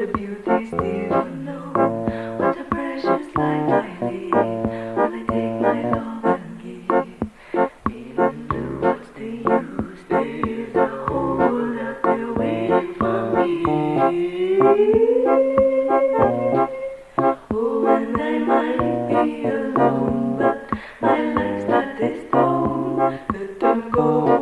The beauties didn't know What a precious life I lead. When I take my love and give Even blue, what's the use? There is a hole out there waiting for me Oh, and I might be alone But my life's not this stone Let them go